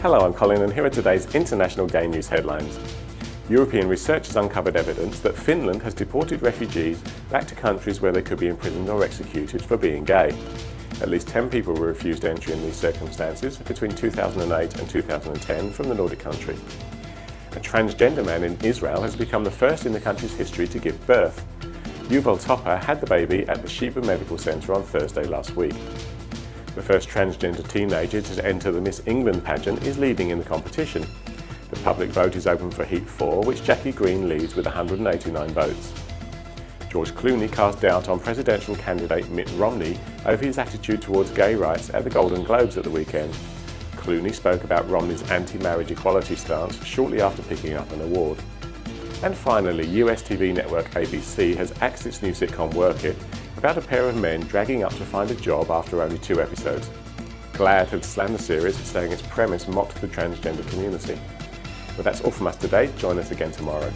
Hello, I'm Colin and here are today's international gay news headlines. European researchers uncovered evidence that Finland has deported refugees back to countries where they could be imprisoned or executed for being gay. At least 10 people were refused entry in these circumstances between 2008 and 2010 from the Nordic country. A transgender man in Israel has become the first in the country's history to give birth. Yuval Topper had the baby at the Sheba Medical Centre on Thursday last week. The first transgender teenager to enter the Miss England pageant is leading in the competition. The public vote is open for Heat 4, which Jackie Green leads with 189 votes. George Clooney cast doubt on presidential candidate Mitt Romney over his attitude towards gay rights at the Golden Globes at the weekend. Clooney spoke about Romney's anti-marriage equality stance shortly after picking up an award. And finally, US TV network ABC has axed its new sitcom Work It about a pair of men dragging up to find a job after only two episodes. GLAAD had slammed the series, saying its premise mocked the transgender community. But that's all from us today. Join us again tomorrow.